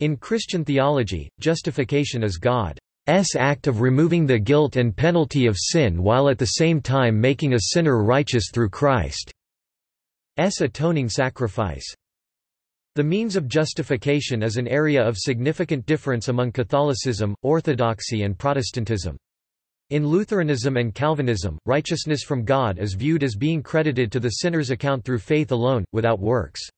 In Christian theology, justification is God's act of removing the guilt and penalty of sin while at the same time making a sinner righteous through Christ's atoning sacrifice. The means of justification is an area of significant difference among Catholicism, Orthodoxy and Protestantism. In Lutheranism and Calvinism, righteousness from God is viewed as being credited to the sinner's account through faith alone, without works.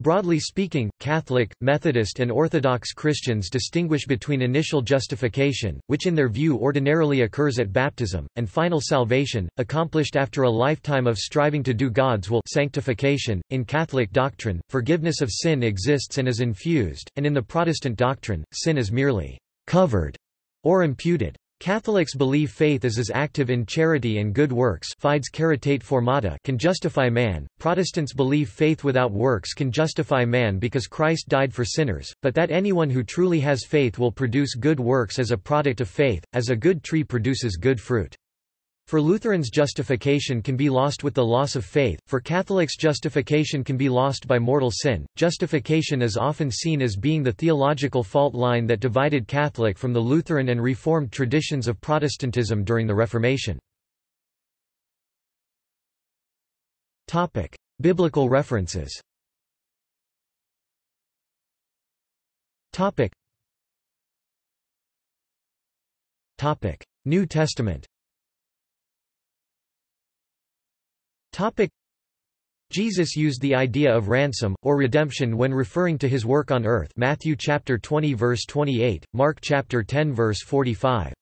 Broadly speaking, Catholic, Methodist and Orthodox Christians distinguish between initial justification, which in their view ordinarily occurs at baptism, and final salvation, accomplished after a lifetime of striving to do God's will sanctification. .In Catholic doctrine, forgiveness of sin exists and is infused, and in the Protestant doctrine, sin is merely «covered» or imputed. Catholics believe faith is as active in charity and good works fides caritate formata can justify man, Protestants believe faith without works can justify man because Christ died for sinners, but that anyone who truly has faith will produce good works as a product of faith, as a good tree produces good fruit. For Lutherans justification can be lost with the loss of faith, for Catholics justification can be lost by mortal sin. Justification is often seen as being the theological fault line that divided Catholic from the Lutheran and Reformed traditions of Protestantism during the Reformation. Topic: Biblical references. Topic. New Testament. Topic Jesus used the idea of ransom or redemption when referring to his work on earth. Matthew chapter 20 verse 28, Mark chapter 10 verse 45.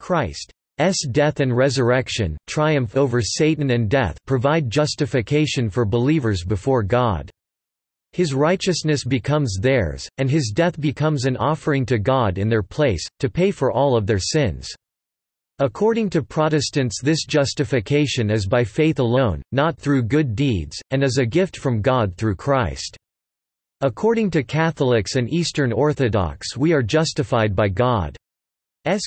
Christ's death and resurrection, triumph over Satan and death, provide justification for believers before God. His righteousness becomes theirs, and his death becomes an offering to God in their place, to pay for all of their sins. According to Protestants this justification is by faith alone, not through good deeds, and is a gift from God through Christ. According to Catholics and Eastern Orthodox we are justified by God's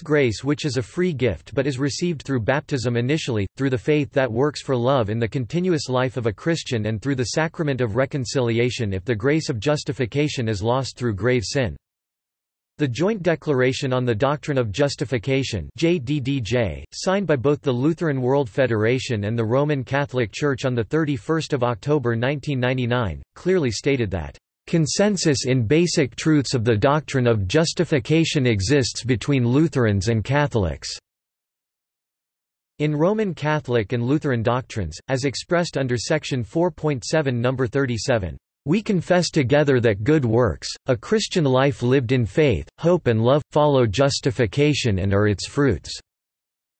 grace which is a free gift but is received through baptism initially, through the faith that works for love in the continuous life of a Christian and through the sacrament of reconciliation if the grace of justification is lost through grave sin. The Joint Declaration on the Doctrine of Justification JDDJ, signed by both the Lutheran World Federation and the Roman Catholic Church on 31 October 1999, clearly stated that, "...consensus in basic truths of the doctrine of justification exists between Lutherans and Catholics." In Roman Catholic and Lutheran doctrines, as expressed under section 4.7 No. 37, we confess together that good works, a Christian life lived in faith, hope and love, follow justification and are its fruits.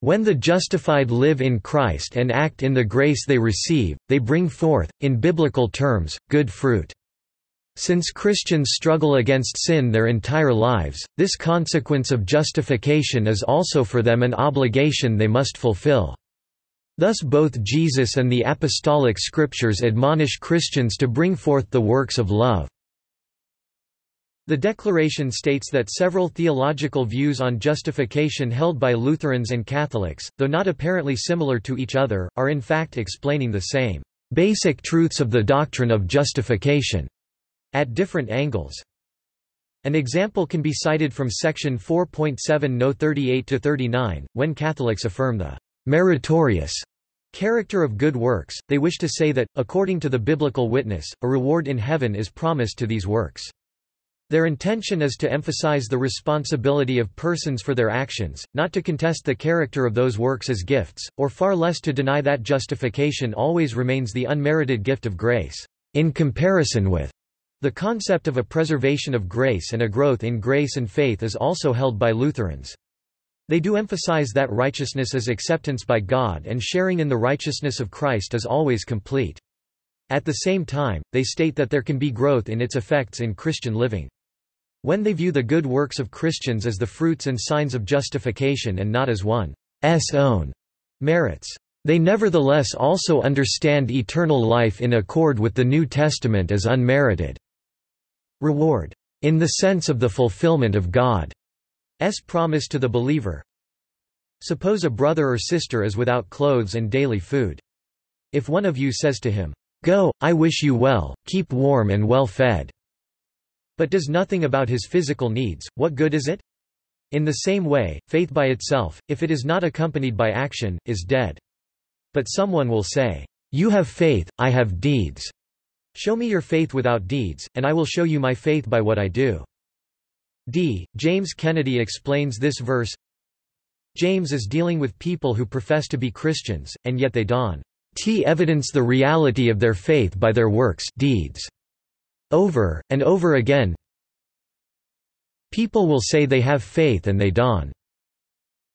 When the justified live in Christ and act in the grace they receive, they bring forth, in biblical terms, good fruit. Since Christians struggle against sin their entire lives, this consequence of justification is also for them an obligation they must fulfill. Thus both Jesus and the apostolic scriptures admonish Christians to bring forth the works of love. The declaration states that several theological views on justification held by Lutherans and Catholics, though not apparently similar to each other, are in fact explaining the same basic truths of the doctrine of justification at different angles. An example can be cited from section 4.7 No 38 to 39, when Catholics affirm the meritorious character of good works, they wish to say that, according to the biblical witness, a reward in heaven is promised to these works. Their intention is to emphasize the responsibility of persons for their actions, not to contest the character of those works as gifts, or far less to deny that justification always remains the unmerited gift of grace, in comparison with the concept of a preservation of grace and a growth in grace and faith is also held by Lutherans. They do emphasize that righteousness is acceptance by God and sharing in the righteousness of Christ is always complete. At the same time, they state that there can be growth in its effects in Christian living. When they view the good works of Christians as the fruits and signs of justification and not as one's own merits, they nevertheless also understand eternal life in accord with the New Testament as unmerited reward, in the sense of the fulfillment of God. S promise to the believer Suppose a brother or sister is without clothes and daily food. If one of you says to him, Go, I wish you well, keep warm and well fed. but does nothing about his physical needs, what good is it? In the same way, faith by itself, if it is not accompanied by action, is dead. But someone will say, You have faith, I have deeds. Show me your faith without deeds, and I will show you my faith by what I do. D. James Kennedy explains this verse James is dealing with people who profess to be Christians, and yet they don't evidence the reality of their faith by their works deeds. Over, and over again People will say they have faith and they don't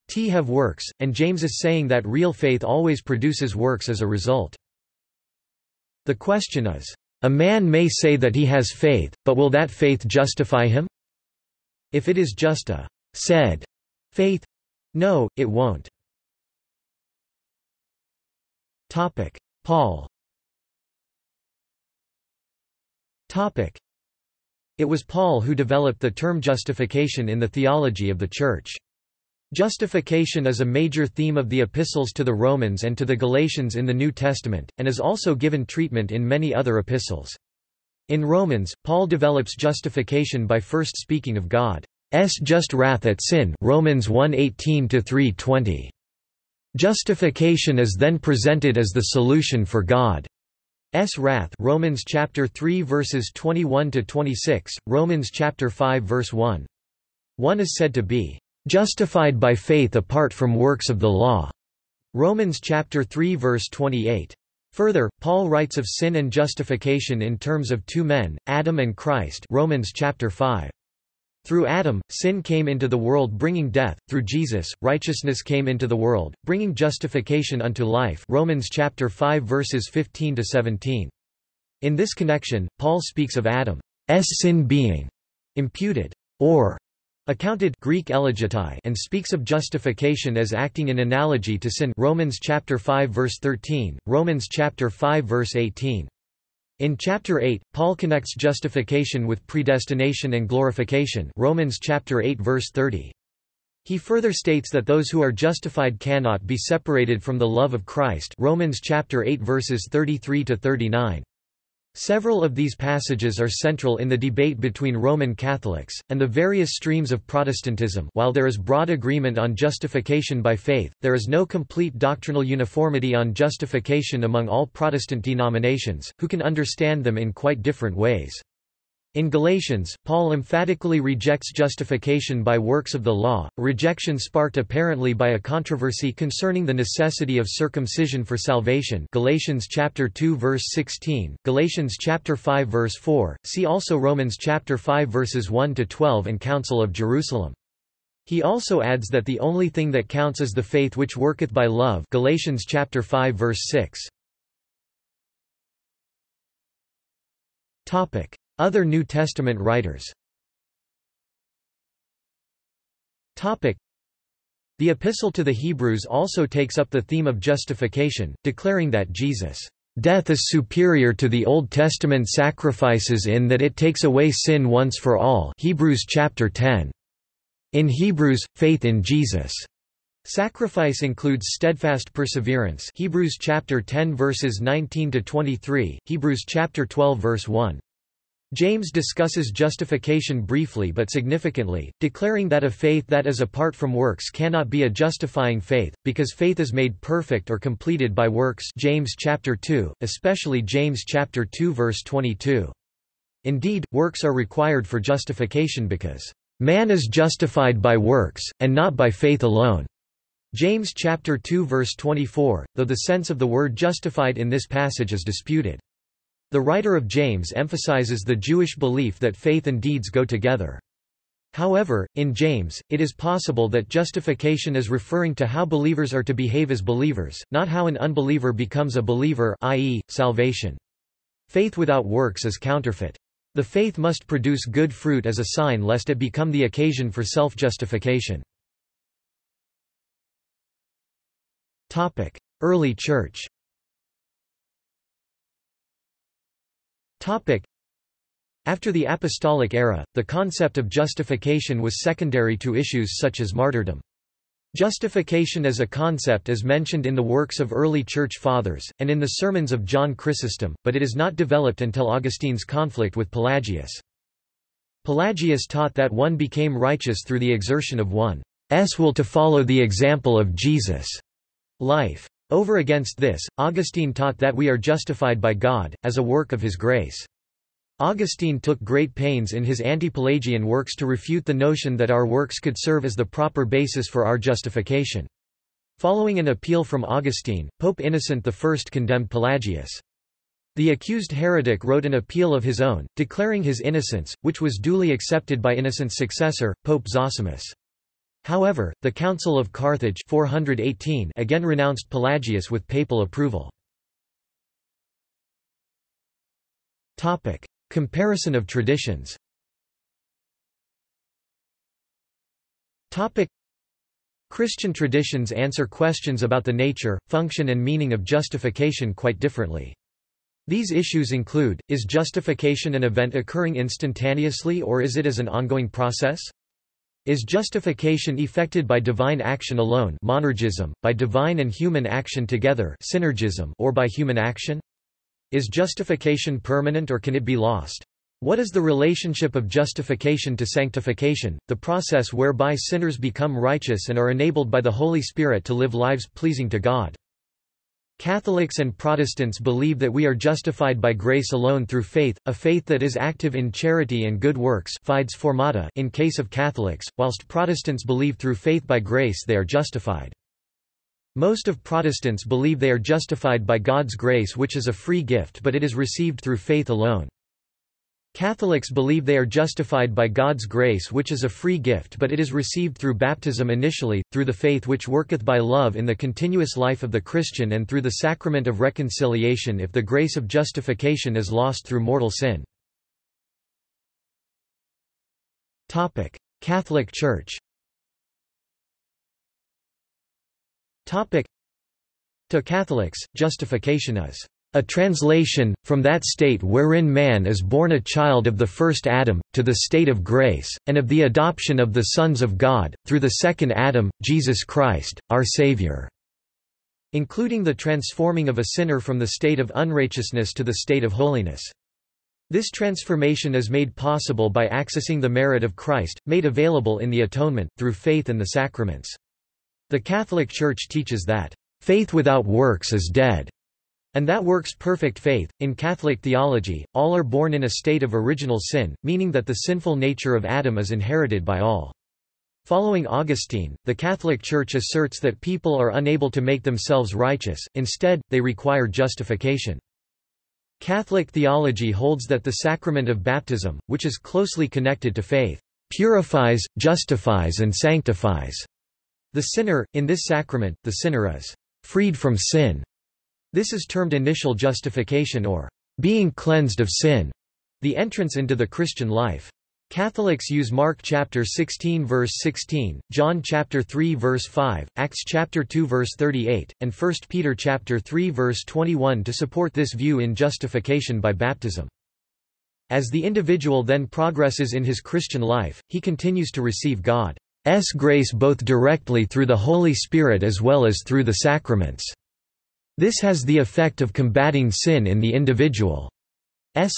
t have works, and James is saying that real faith always produces works as a result. The question is, a man may say that he has faith, but will that faith justify him? If it is just a said faith, no, it won't. Topic: Paul. Topic: It was Paul who developed the term justification in the theology of the Church. Justification is a major theme of the epistles to the Romans and to the Galatians in the New Testament, and is also given treatment in many other epistles. In Romans, Paul develops justification by first speaking of God's just wrath at sin Romans 1:18-3:20. Justification is then presented as the solution for God's wrath Romans chapter 3 verses 21 to 26, Romans chapter 5 verse 1. One is said to be justified by faith apart from works of the law. Romans chapter 3 verse 28. Further, Paul writes of sin and justification in terms of two men, Adam and Christ Romans chapter 5. Through Adam, sin came into the world bringing death, through Jesus, righteousness came into the world, bringing justification unto life Romans chapter 5 verses 15 to 17. In this connection, Paul speaks of Adam's sin being imputed or accounted Greek ellogeitai and speaks of justification as acting in analogy to sin Romans chapter 5 verse 13, Romans chapter 5 verse 18. In chapter 8, Paul connects justification with predestination and glorification Romans chapter 8 verse 30. He further states that those who are justified cannot be separated from the love of Christ Romans chapter 8 verses 33 to 39. Several of these passages are central in the debate between Roman Catholics, and the various streams of Protestantism while there is broad agreement on justification by faith, there is no complete doctrinal uniformity on justification among all Protestant denominations, who can understand them in quite different ways. In Galatians, Paul emphatically rejects justification by works of the law, a rejection sparked apparently by a controversy concerning the necessity of circumcision for salvation Galatians chapter 2 verse 16, Galatians chapter 5 verse 4, see also Romans chapter 5 verses 1 to 12 and Council of Jerusalem. He also adds that the only thing that counts is the faith which worketh by love Galatians chapter 5 verse 6. Topic other New Testament writers The Epistle to the Hebrews also takes up the theme of justification, declaring that Jesus' death is superior to the Old Testament sacrifices in that it takes away sin once for all Hebrews chapter 10. In Hebrews, faith in Jesus' Sacrifice includes steadfast perseverance Hebrews chapter 10 verses 19 to 23, Hebrews chapter 12 verse 1. James discusses justification briefly but significantly, declaring that a faith that is apart from works cannot be a justifying faith, because faith is made perfect or completed by works James chapter 2, especially James chapter 2 verse 22. Indeed, works are required for justification because, "...man is justified by works, and not by faith alone." James chapter 2 verse 24, though the sense of the word justified in this passage is disputed. The writer of James emphasizes the Jewish belief that faith and deeds go together. However, in James, it is possible that justification is referring to how believers are to behave as believers, not how an unbeliever becomes a believer i.e., salvation. Faith without works is counterfeit. The faith must produce good fruit as a sign lest it become the occasion for self-justification. Early Church After the apostolic era, the concept of justification was secondary to issues such as martyrdom. Justification as a concept is mentioned in the works of early Church Fathers, and in the sermons of John Chrysostom, but it is not developed until Augustine's conflict with Pelagius. Pelagius taught that one became righteous through the exertion of one's will to follow the example of Jesus' life. Over against this, Augustine taught that we are justified by God, as a work of his grace. Augustine took great pains in his anti-Pelagian works to refute the notion that our works could serve as the proper basis for our justification. Following an appeal from Augustine, Pope Innocent I condemned Pelagius. The accused heretic wrote an appeal of his own, declaring his innocence, which was duly accepted by Innocent's successor, Pope Zosimus. However, the Council of Carthage 418 again renounced Pelagius with papal approval. Comparison of traditions Christian traditions answer questions about the nature, function and meaning of justification quite differently. These issues include, is justification an event occurring instantaneously or is it as an ongoing process? Is justification effected by divine action alone monergism, by divine and human action together synergism, or by human action? Is justification permanent or can it be lost? What is the relationship of justification to sanctification, the process whereby sinners become righteous and are enabled by the Holy Spirit to live lives pleasing to God? Catholics and Protestants believe that we are justified by grace alone through faith, a faith that is active in charity and good works fides formata in case of Catholics, whilst Protestants believe through faith by grace they are justified. Most of Protestants believe they are justified by God's grace which is a free gift but it is received through faith alone. Catholics believe they are justified by God's grace which is a free gift but it is received through baptism initially, through the faith which worketh by love in the continuous life of the Christian and through the sacrament of reconciliation if the grace of justification is lost through mortal sin. Catholic Church. To Catholics, justification is a translation, from that state wherein man is born a child of the first Adam, to the state of grace, and of the adoption of the sons of God, through the second Adam, Jesus Christ, our Savior." including the transforming of a sinner from the state of unrighteousness to the state of holiness. This transformation is made possible by accessing the merit of Christ, made available in the atonement, through faith and the sacraments. The Catholic Church teaches that, "...faith without works is dead." And that works perfect faith. In Catholic theology, all are born in a state of original sin, meaning that the sinful nature of Adam is inherited by all. Following Augustine, the Catholic Church asserts that people are unable to make themselves righteous, instead, they require justification. Catholic theology holds that the sacrament of baptism, which is closely connected to faith, purifies, justifies and sanctifies the sinner, in this sacrament, the sinner is freed from sin. This is termed initial justification or being cleansed of sin, the entrance into the Christian life. Catholics use Mark chapter 16 verse 16, John chapter 3 verse 5, Acts chapter 2 verse 38, and 1 Peter chapter 3 verse 21 to support this view in justification by baptism. As the individual then progresses in his Christian life, he continues to receive God. S grace both directly through the Holy Spirit as well as through the sacraments. This has the effect of combating sin in the individual's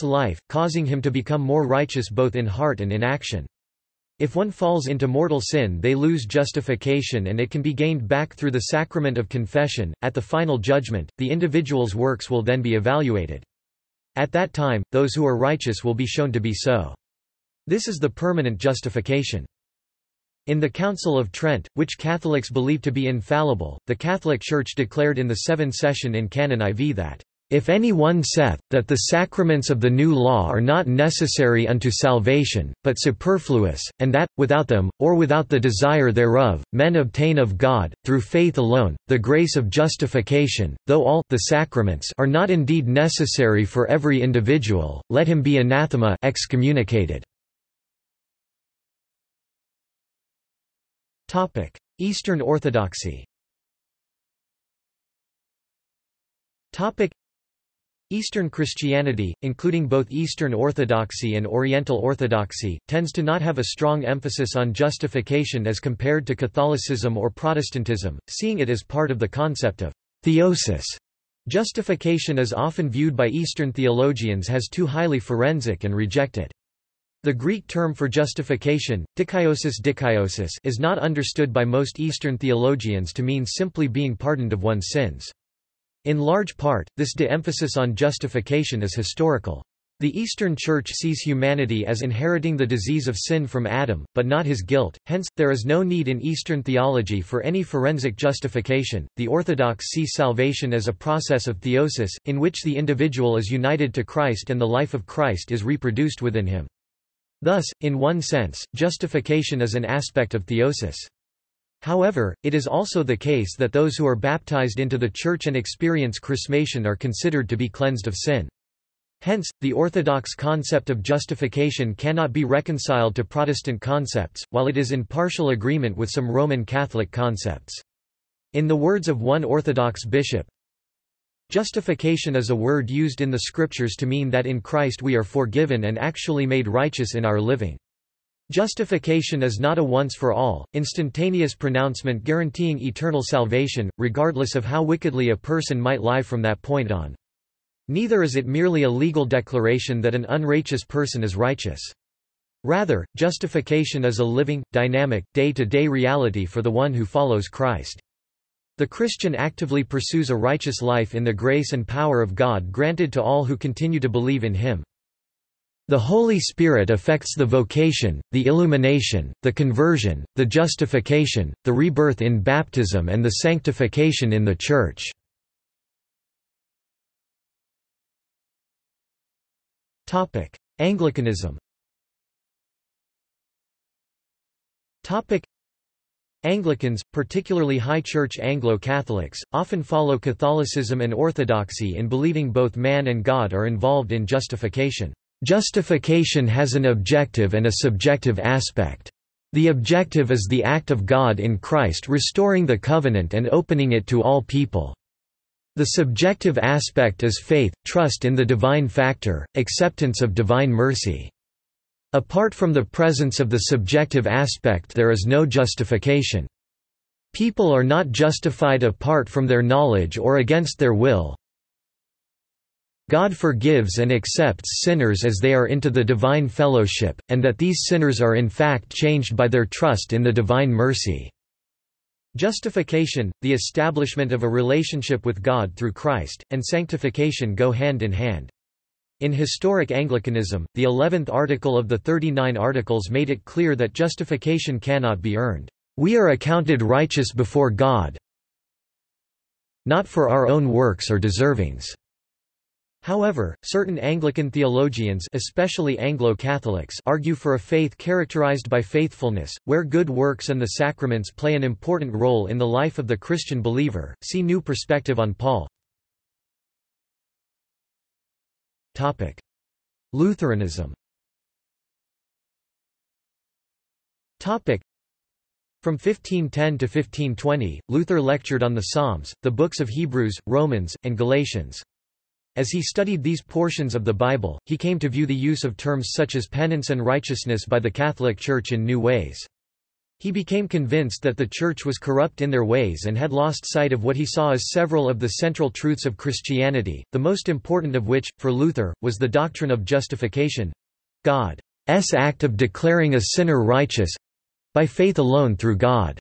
life, causing him to become more righteous both in heart and in action. If one falls into mortal sin they lose justification and it can be gained back through the sacrament of confession. At the final judgment, the individual's works will then be evaluated. At that time, those who are righteous will be shown to be so. This is the permanent justification. In the Council of Trent, which Catholics believe to be infallible, the Catholic Church declared in the Seven Session in Canon IV that, "...if any one saith, that the sacraments of the new law are not necessary unto salvation, but superfluous, and that, without them, or without the desire thereof, men obtain of God, through faith alone, the grace of justification, though all the sacraments are not indeed necessary for every individual, let him be anathema excommunicated." Topic: Eastern Orthodoxy. Topic: Eastern Christianity, including both Eastern Orthodoxy and Oriental Orthodoxy, tends to not have a strong emphasis on justification as compared to Catholicism or Protestantism, seeing it as part of the concept of theosis. Justification is often viewed by Eastern theologians as too highly forensic and rejected. The Greek term for justification, dikaiosis dikaiosis is not understood by most Eastern theologians to mean simply being pardoned of one's sins. In large part, this de-emphasis on justification is historical. The Eastern Church sees humanity as inheriting the disease of sin from Adam, but not his guilt, hence, there is no need in Eastern theology for any forensic justification. The Orthodox see salvation as a process of theosis, in which the individual is united to Christ and the life of Christ is reproduced within him. Thus, in one sense, justification is an aspect of theosis. However, it is also the case that those who are baptized into the Church and experience chrismation are considered to be cleansed of sin. Hence, the Orthodox concept of justification cannot be reconciled to Protestant concepts, while it is in partial agreement with some Roman Catholic concepts. In the words of one Orthodox bishop, Justification is a word used in the scriptures to mean that in Christ we are forgiven and actually made righteous in our living. Justification is not a once-for-all, instantaneous pronouncement guaranteeing eternal salvation, regardless of how wickedly a person might lie from that point on. Neither is it merely a legal declaration that an unrighteous person is righteous. Rather, justification is a living, dynamic, day-to-day -day reality for the one who follows Christ. The Christian actively pursues a righteous life in the grace and power of God granted to all who continue to believe in Him. The Holy Spirit affects the vocation, the illumination, the conversion, the justification, the rebirth in baptism and the sanctification in the Church. Anglicanism Anglicans, particularly High Church Anglo-Catholics, often follow Catholicism and Orthodoxy in believing both man and God are involved in justification. Justification has an objective and a subjective aspect. The objective is the act of God in Christ restoring the covenant and opening it to all people. The subjective aspect is faith, trust in the divine factor, acceptance of divine mercy. Apart from the presence of the subjective aspect there is no justification. People are not justified apart from their knowledge or against their will. God forgives and accepts sinners as they are into the divine fellowship, and that these sinners are in fact changed by their trust in the divine mercy. Justification, the establishment of a relationship with God through Christ, and sanctification go hand in hand. In historic Anglicanism, the eleventh article of the Thirty-Nine Articles made it clear that justification cannot be earned. We are accounted righteous before God not for our own works or deservings. However, certain Anglican theologians especially Anglo-Catholics argue for a faith characterized by faithfulness, where good works and the sacraments play an important role in the life of the Christian believer. See New Perspective on Paul. Topic: Lutheranism. Topic: From 1510 to 1520, Luther lectured on the Psalms, the books of Hebrews, Romans, and Galatians. As he studied these portions of the Bible, he came to view the use of terms such as penance and righteousness by the Catholic Church in new ways. He became convinced that the Church was corrupt in their ways and had lost sight of what he saw as several of the central truths of Christianity, the most important of which, for Luther, was the doctrine of justification—God's act of declaring a sinner righteous—by faith alone through God's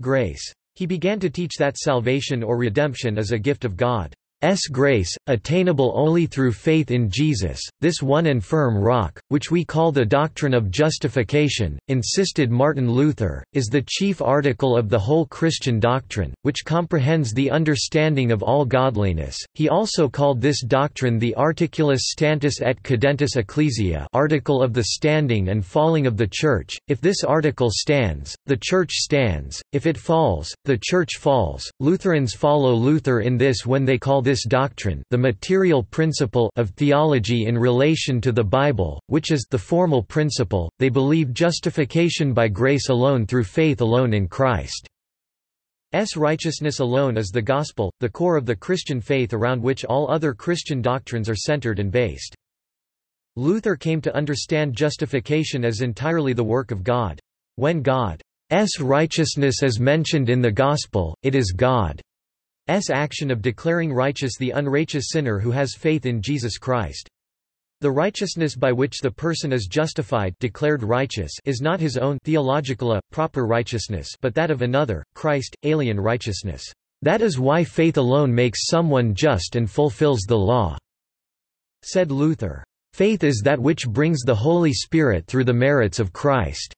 grace. He began to teach that salvation or redemption is a gift of God. S grace, attainable only through faith in Jesus, this one and firm rock, which we call the doctrine of justification, insisted Martin Luther, is the chief article of the whole Christian doctrine, which comprehends the understanding of all godliness. He also called this doctrine the articulus stantis et cadentis ecclesia article of the standing and falling of the Church. If this article stands, the Church stands, if it falls, the Church falls. Lutherans follow Luther in this when they call this this doctrine the material principle of theology in relation to the Bible, which is the formal principle, they believe justification by grace alone through faith alone in Christ. S righteousness alone is the gospel, the core of the Christian faith around which all other Christian doctrines are centered and based. Luther came to understand justification as entirely the work of God. When God's righteousness is mentioned in the gospel, it is God. Action of declaring righteous the unrighteous sinner who has faith in Jesus Christ. The righteousness by which the person is justified declared righteous is not his own theological, proper righteousness but that of another, Christ, alien righteousness. That is why faith alone makes someone just and fulfills the law," said Luther. Faith is that which brings the Holy Spirit through the merits of Christ.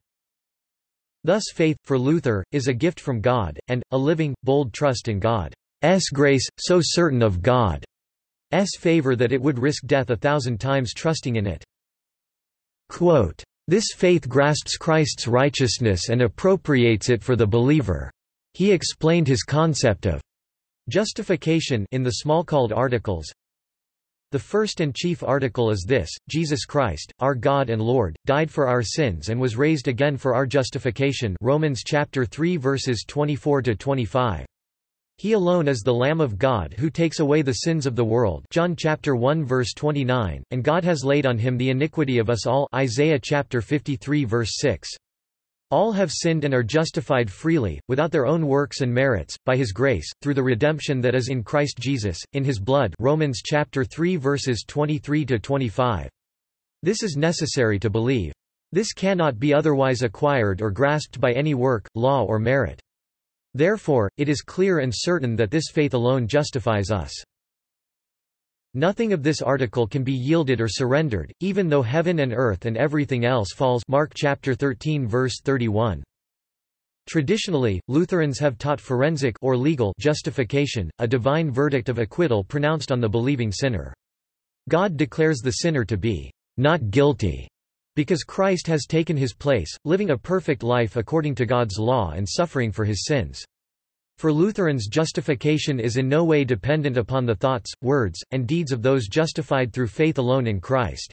Thus faith, for Luther, is a gift from God, and, a living, bold trust in God's grace, so certain of God. S favor that it would risk death a thousand times trusting in it. Quote, this faith grasps Christ's righteousness and appropriates it for the believer. He explained his concept of justification in the Smalcald Articles. The first and chief article is this, Jesus Christ, our God and Lord, died for our sins and was raised again for our justification Romans chapter 3 verses 24 to 25. He alone is the Lamb of God who takes away the sins of the world John chapter 1 verse 29, and God has laid on him the iniquity of us all Isaiah chapter 53 verse 6. All have sinned and are justified freely, without their own works and merits, by his grace, through the redemption that is in Christ Jesus, in his blood Romans chapter 3 verses 23 to 25. This is necessary to believe. This cannot be otherwise acquired or grasped by any work, law or merit. Therefore, it is clear and certain that this faith alone justifies us. Nothing of this article can be yielded or surrendered, even though heaven and earth and everything else falls Mark chapter 13 verse 31. Traditionally, Lutherans have taught forensic or legal justification, a divine verdict of acquittal pronounced on the believing sinner. God declares the sinner to be not guilty because Christ has taken his place, living a perfect life according to God's law and suffering for his sins. For Lutherans justification is in no way dependent upon the thoughts, words, and deeds of those justified through faith alone in Christ.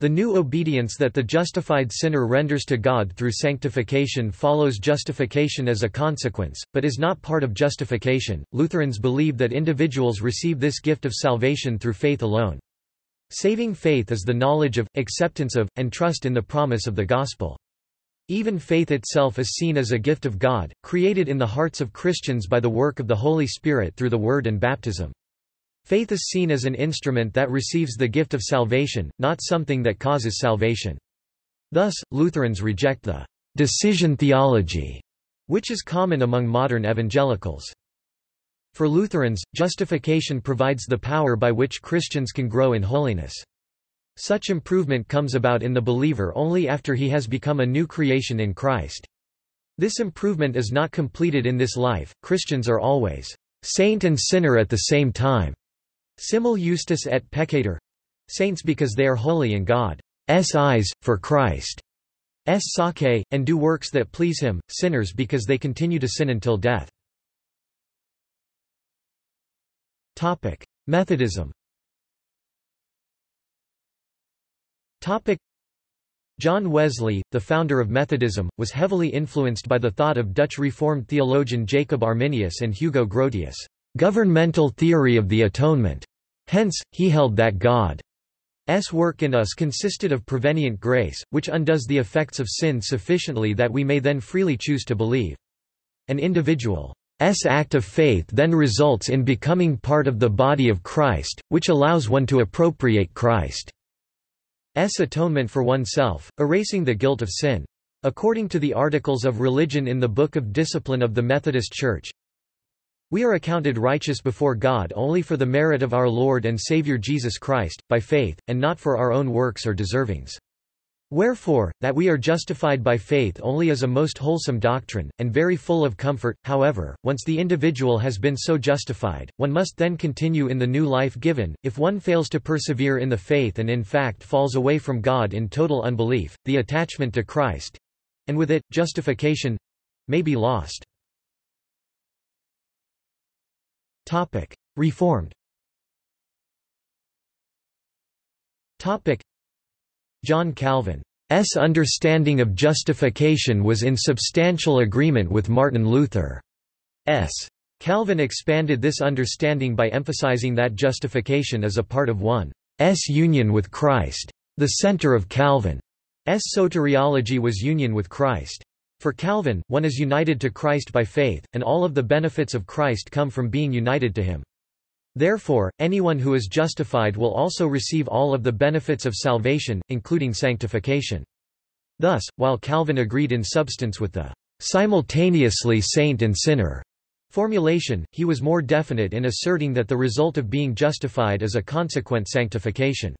The new obedience that the justified sinner renders to God through sanctification follows justification as a consequence, but is not part of justification. Lutherans believe that individuals receive this gift of salvation through faith alone. Saving faith is the knowledge of, acceptance of, and trust in the promise of the gospel. Even faith itself is seen as a gift of God, created in the hearts of Christians by the work of the Holy Spirit through the Word and baptism. Faith is seen as an instrument that receives the gift of salvation, not something that causes salvation. Thus, Lutherans reject the decision theology, which is common among modern evangelicals. For Lutherans, justification provides the power by which Christians can grow in holiness. Such improvement comes about in the believer only after he has become a new creation in Christ. This improvement is not completed in this life, Christians are always saint and sinner at the same time. Simul justus et peccator saints because they are holy in God's eyes, for Christ's sake, and do works that please him, sinners because they continue to sin until death. Topic: Methodism. Topic: John Wesley, the founder of Methodism, was heavily influenced by the thought of Dutch Reformed theologian Jacob Arminius and Hugo Grotius' governmental theory of the atonement. Hence, he held that God's work in us consisted of prevenient grace, which undoes the effects of sin sufficiently that we may then freely choose to believe. An individual act of faith then results in becoming part of the body of Christ, which allows one to appropriate Christ's atonement for oneself, erasing the guilt of sin. According to the Articles of Religion in the Book of Discipline of the Methodist Church, we are accounted righteous before God only for the merit of our Lord and Savior Jesus Christ, by faith, and not for our own works or deservings. Wherefore, that we are justified by faith only is a most wholesome doctrine, and very full of comfort. However, once the individual has been so justified, one must then continue in the new life given. If one fails to persevere in the faith and in fact falls away from God in total unbelief, the attachment to Christ and with it, justification may be lost. Reformed John Calvin's understanding of justification was in substantial agreement with Martin Luther's. Calvin expanded this understanding by emphasizing that justification is a part of one's union with Christ. The center of Calvin's soteriology was union with Christ. For Calvin, one is united to Christ by faith, and all of the benefits of Christ come from being united to him. Therefore, anyone who is justified will also receive all of the benefits of salvation, including sanctification. Thus, while Calvin agreed in substance with the simultaneously saint and sinner formulation, he was more definite in asserting that the result of being justified is a consequent sanctification.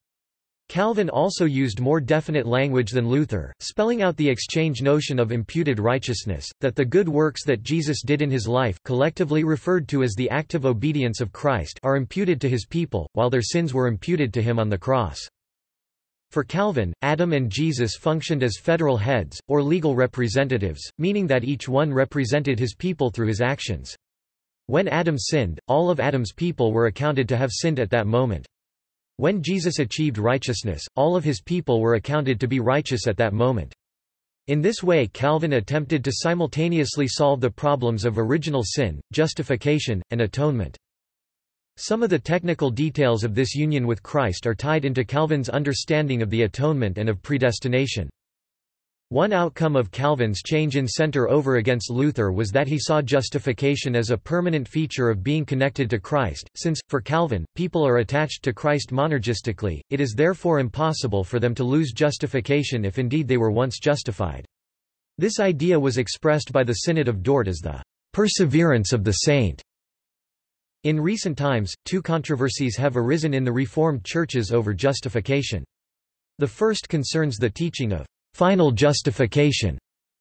Calvin also used more definite language than Luther, spelling out the exchange notion of imputed righteousness, that the good works that Jesus did in his life collectively referred to as the active obedience of Christ are imputed to his people, while their sins were imputed to him on the cross. For Calvin, Adam and Jesus functioned as federal heads, or legal representatives, meaning that each one represented his people through his actions. When Adam sinned, all of Adam's people were accounted to have sinned at that moment. When Jesus achieved righteousness, all of his people were accounted to be righteous at that moment. In this way Calvin attempted to simultaneously solve the problems of original sin, justification, and atonement. Some of the technical details of this union with Christ are tied into Calvin's understanding of the atonement and of predestination. One outcome of Calvin's change in center over against Luther was that he saw justification as a permanent feature of being connected to Christ, since, for Calvin, people are attached to Christ monergistically, it is therefore impossible for them to lose justification if indeed they were once justified. This idea was expressed by the Synod of Dort as the perseverance of the saint. In recent times, two controversies have arisen in the Reformed churches over justification. The first concerns the teaching of Final Justification.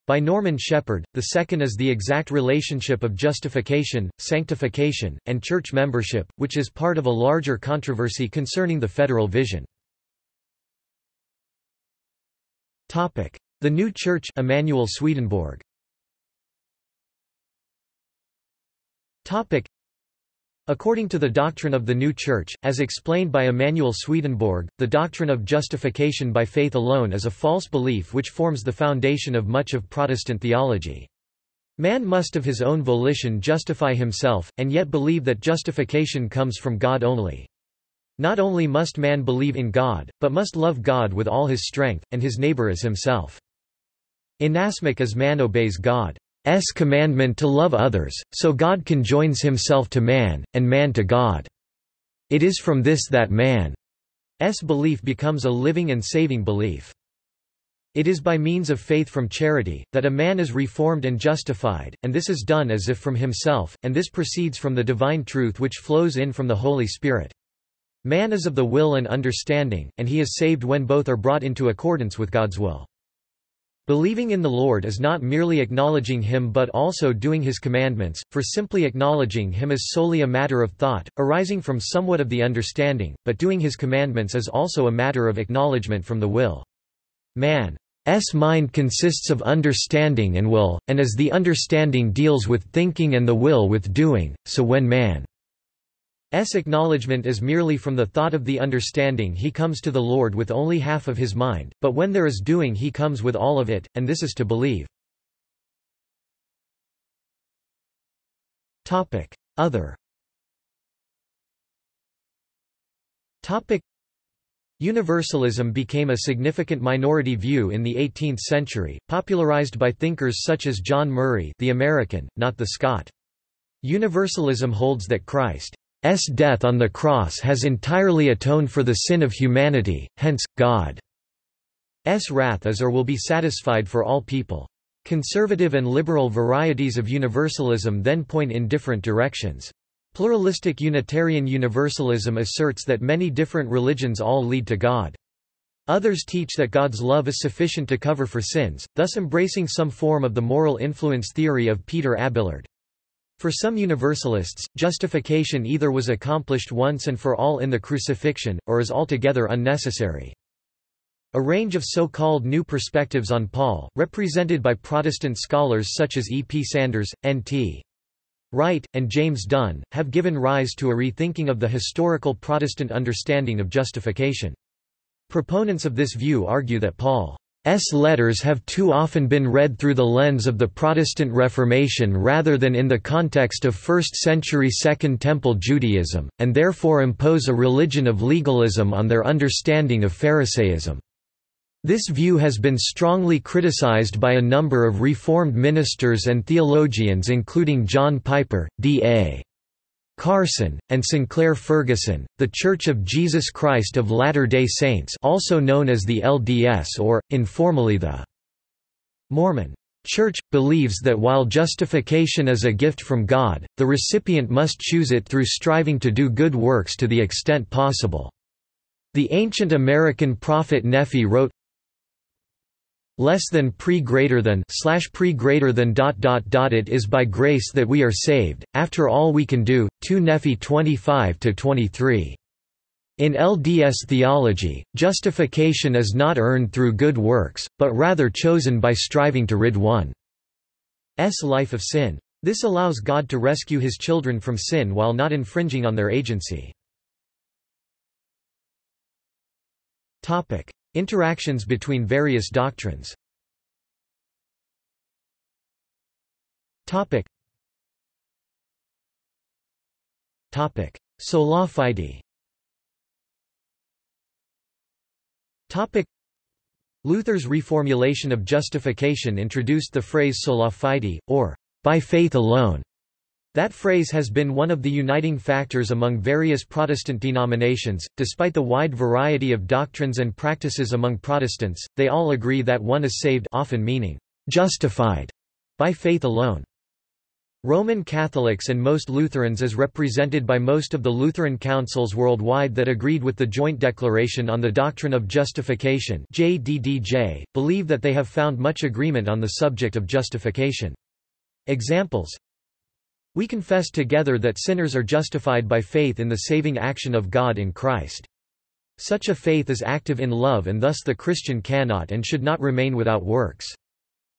By Norman Shepherd, the second is the exact relationship of justification, sanctification, and church membership, which is part of a larger controversy concerning the federal vision. Topic: The New Church Emanuel Swedenborg According to the doctrine of the New Church, as explained by Emanuel Swedenborg, the doctrine of justification by faith alone is a false belief which forms the foundation of much of Protestant theology. Man must of his own volition justify himself, and yet believe that justification comes from God only. Not only must man believe in God, but must love God with all his strength, and his neighbor as himself. Inasmuch as man obeys God. S commandment to love others, so God conjoins himself to man, and man to God. It is from this that man's belief becomes a living and saving belief. It is by means of faith from charity, that a man is reformed and justified, and this is done as if from himself, and this proceeds from the divine truth which flows in from the Holy Spirit. Man is of the will and understanding, and he is saved when both are brought into accordance with God's will. Believing in the Lord is not merely acknowledging Him but also doing His commandments, for simply acknowledging Him is solely a matter of thought, arising from somewhat of the understanding, but doing His commandments is also a matter of acknowledgement from the will. Man's mind consists of understanding and will, and as the understanding deals with thinking and the will with doing, so when man S acknowledgement is merely from the thought of the understanding he comes to the Lord with only half of his mind, but when there is doing he comes with all of it, and this is to believe. Other Universalism became a significant minority view in the 18th century, popularized by thinkers such as John Murray the American, not the Scot. Universalism holds that Christ S death on the cross has entirely atoned for the sin of humanity, hence, God's wrath is or will be satisfied for all people. Conservative and liberal varieties of universalism then point in different directions. Pluralistic Unitarian Universalism asserts that many different religions all lead to God. Others teach that God's love is sufficient to cover for sins, thus embracing some form of the moral influence theory of Peter Abelard. For some Universalists, justification either was accomplished once and for all in the crucifixion, or is altogether unnecessary. A range of so-called new perspectives on Paul, represented by Protestant scholars such as E. P. Sanders, N. T. Wright, and James Dunn, have given rise to a rethinking of the historical Protestant understanding of justification. Proponents of this view argue that Paul S. letters have too often been read through the lens of the Protestant Reformation rather than in the context of 1st-century Second Temple Judaism, and therefore impose a religion of legalism on their understanding of Pharisaism. This view has been strongly criticized by a number of Reformed ministers and theologians including John Piper, D.A. Carson, and Sinclair Ferguson, The Church of Jesus Christ of Latter-day Saints also known as the LDS or, informally the Mormon Church, believes that while justification is a gift from God, the recipient must choose it through striving to do good works to the extent possible. The ancient American prophet Nephi wrote, less than pre greater than slash pre greater than dot dot dot it is by grace that we are saved. After all we can do 2 Nephi 25 to 23 in LDS theology justification is not earned through good works but rather chosen by striving to rid one's life of sin. This allows God to rescue his children from sin while not infringing on their agency. Topic Interactions between various doctrines. Topic. Topic. Sola fide Topic. Luther's reformulation of justification introduced the phrase sola fide, or by faith alone, that phrase has been one of the uniting factors among various Protestant denominations. Despite the wide variety of doctrines and practices among Protestants, they all agree that one is saved often meaning justified by faith alone. Roman Catholics and most Lutherans as represented by most of the Lutheran councils worldwide that agreed with the Joint Declaration on the Doctrine of Justification JDDJ, believe that they have found much agreement on the subject of justification. Examples we confess together that sinners are justified by faith in the saving action of God in Christ. Such a faith is active in love and thus the Christian cannot and should not remain without works.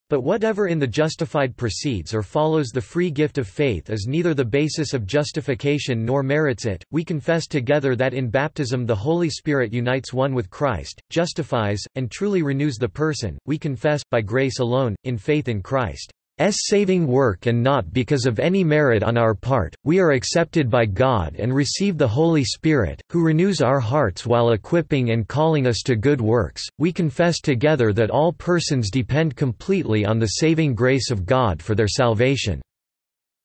But whatever in the justified precedes or follows the free gift of faith is neither the basis of justification nor merits it. We confess together that in baptism the Holy Spirit unites one with Christ, justifies, and truly renews the person. We confess, by grace alone, in faith in Christ. Saving work and not because of any merit on our part, we are accepted by God and receive the Holy Spirit, who renews our hearts while equipping and calling us to good works. We confess together that all persons depend completely on the saving grace of God for their salvation.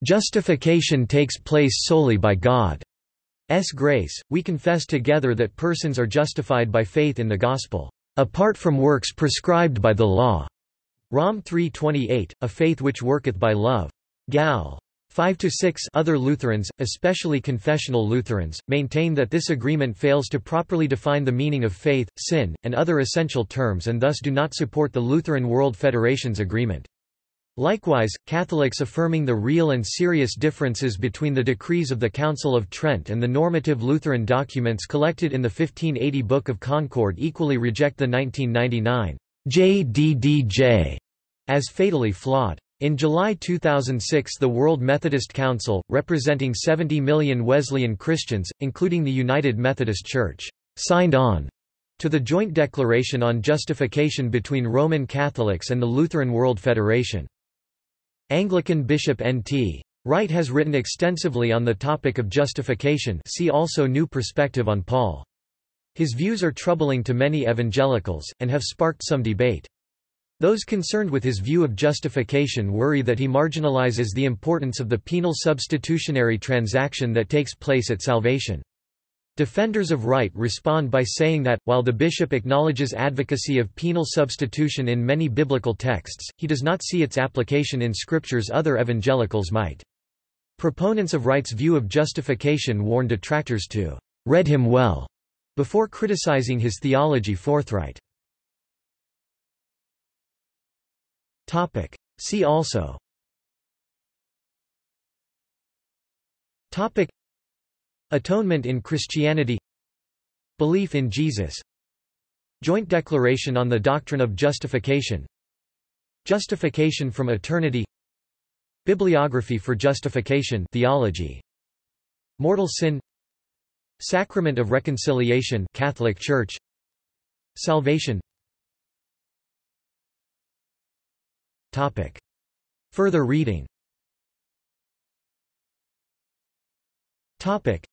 Justification takes place solely by God's grace. We confess together that persons are justified by faith in the gospel, apart from works prescribed by the law. Rom 3.28, a faith which worketh by love. Gal. 5–6 Other Lutherans, especially confessional Lutherans, maintain that this agreement fails to properly define the meaning of faith, sin, and other essential terms and thus do not support the Lutheran World Federation's agreement. Likewise, Catholics affirming the real and serious differences between the decrees of the Council of Trent and the normative Lutheran documents collected in the 1580 Book of Concord equally reject the 1999 JDDJ as fatally flawed. In July 2006 the World Methodist Council, representing 70 million Wesleyan Christians, including the United Methodist Church, signed on to the joint declaration on justification between Roman Catholics and the Lutheran World Federation. Anglican Bishop N.T. Wright has written extensively on the topic of justification see also New Perspective on Paul. His views are troubling to many evangelicals, and have sparked some debate. Those concerned with his view of justification worry that he marginalizes the importance of the penal substitutionary transaction that takes place at salvation. Defenders of Wright respond by saying that, while the bishop acknowledges advocacy of penal substitution in many biblical texts, he does not see its application in scriptures other evangelicals might. Proponents of Wright's view of justification warn detractors to read him well before criticizing his theology forthright. Topic. See also. Topic. Atonement in Christianity. Belief in Jesus. Joint Declaration on the Doctrine of Justification. Justification from Eternity. Bibliography for Justification theology. Mortal Sin. Sacrament of Reconciliation Catholic Church. Salvation Topic. Further reading Topic.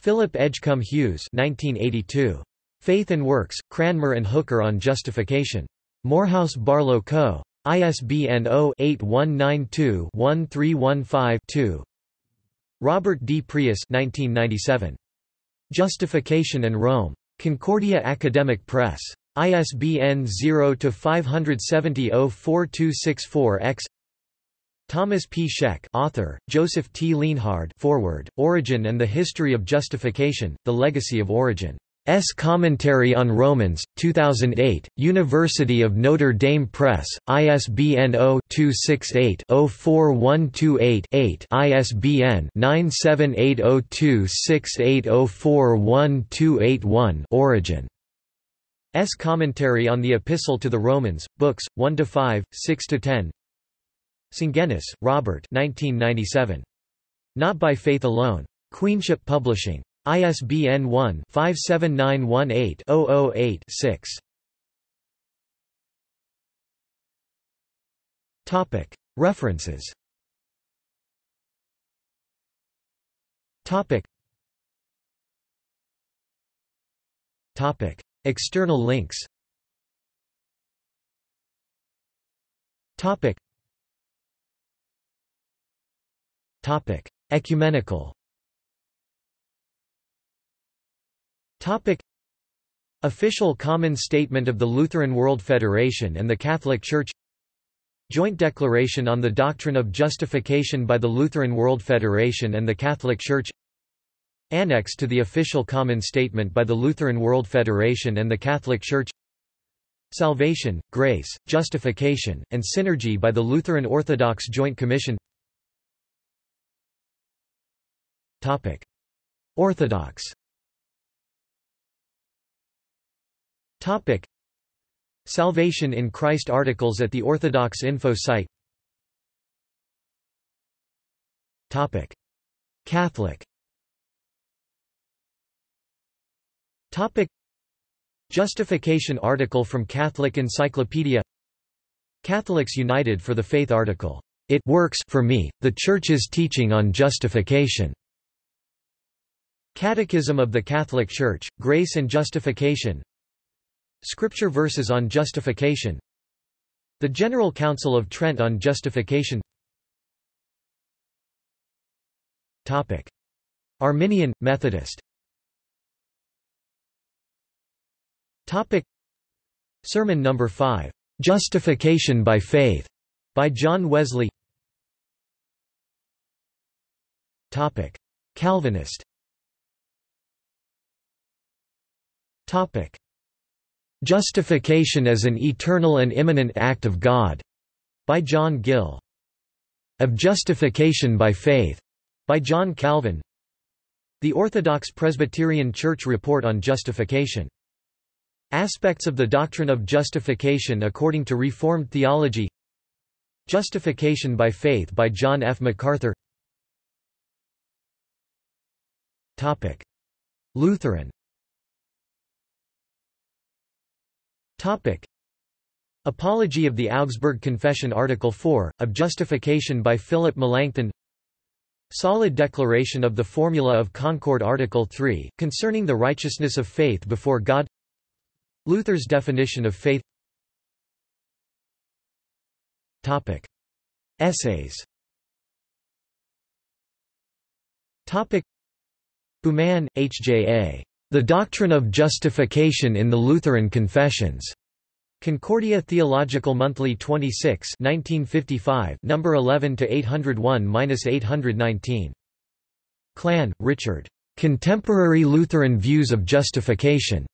Philip Edgcumbe Hughes 1982. Faith and Works, Cranmer and Hooker on Justification. Morehouse Barlow Co. ISBN 0-8192-1315-2 Robert D. Preus 1997. Justification and Rome. Concordia Academic Press. ISBN 0-570-04264-X Thomas P. Scheck author, Joseph T. Lienhard foreword, Origen and the History of Justification, The Legacy of Origen. S. Commentary on Romans, 2008, University of Notre Dame Press, ISBN 0-268-04128-8 ISBN 9780268041281 Origen. S. Commentary on the Epistle to the Romans, Books, 1–5, 6–10 Sungenis, Robert 1997. Not by Faith Alone. Queenship Publishing. ISBN 1-57918-008-6. References External links Topic: Topic Ecumenical. Topic: Official Common Statement of the Lutheran World Federation and the Catholic Church. Joint Declaration on the Doctrine of Justification by the Lutheran World Federation and the Catholic Church. Annex to the Official Common Statement by the Lutheran World Federation and the Catholic Church. Salvation, Grace, Justification, and Synergy by the Lutheran Orthodox Joint Commission Topic. Orthodox Topic. Salvation in Christ articles at the Orthodox Info site Topic. Catholic Topic. Justification article from Catholic Encyclopedia Catholics United for the Faith article. It works for me, the Church's teaching on justification. Catechism of the Catholic Church, Grace and Justification Scripture verses on justification The General Council of Trent on justification Topic. Arminian, Methodist Topic. Sermon No. 5, "'Justification by Faith' by John Wesley Topic. Calvinist Topic. Justification as an eternal and immanent act of God, by John Gill. Of Justification by Faith, by John Calvin. The Orthodox Presbyterian Church Report on Justification. Aspects of the doctrine of justification according to Reformed theology. Justification by Faith by John F. MacArthur. Topic. Lutheran Topic. Apology of the Augsburg Confession Article 4, of Justification by Philip Melanchthon Solid declaration of the Formula of Concord Article 3, concerning the righteousness of faith before God Luther's definition of faith Topic. Essays Topic. Baumann, H. J. A. The Doctrine of Justification in the Lutheran Confessions. Concordia Theological Monthly 26 1955 number 11 to 801-819 Klann, Richard. Contemporary Lutheran Views of Justification.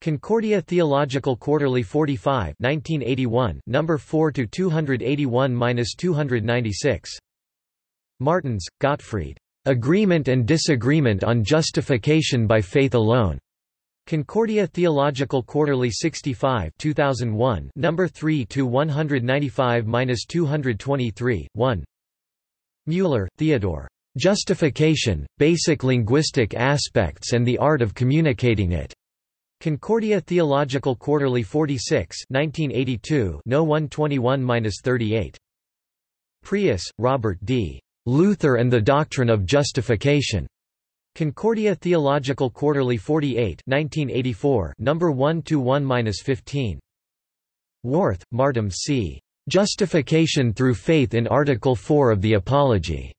Concordia Theological Quarterly 45 1981 number 4 to 281-296 Martens, Gottfried. Agreement and Disagreement on Justification by Faith Alone. Concordia Theological Quarterly 65 2001 number 3 to 195-223 1 Mueller, Theodore. Justification: Basic Linguistic Aspects and the Art of Communicating It. Concordia Theological Quarterly 46 1982 no 121-38 Preus, Robert D. Luther and the Doctrine of Justification. Concordia Theological Quarterly 48 1984 number 1 to 1-15. Warth, Martin C. Justification through Faith in Article 4 of the Apology.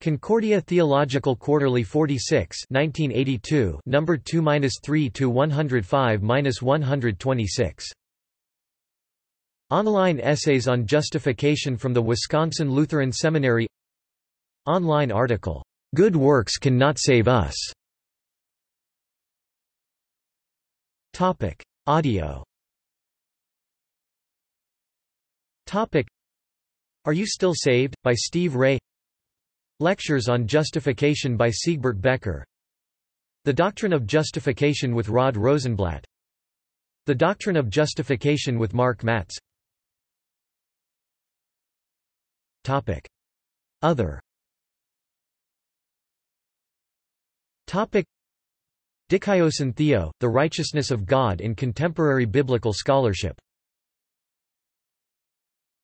Concordia Theological Quarterly 46 1982 number 2-3 to 105-126 Online essays on justification from the Wisconsin Lutheran Seminary. Online article Good works cannot save us. Topic Audio. Topic Are You Still Saved? by Steve Ray Lectures on Justification by Siegbert Becker. The Doctrine of Justification with Rod Rosenbladt. The Doctrine of Justification with Mark Matz. Topic. Other. Topic. Dikaios Theo, The Righteousness of God in Contemporary Biblical Scholarship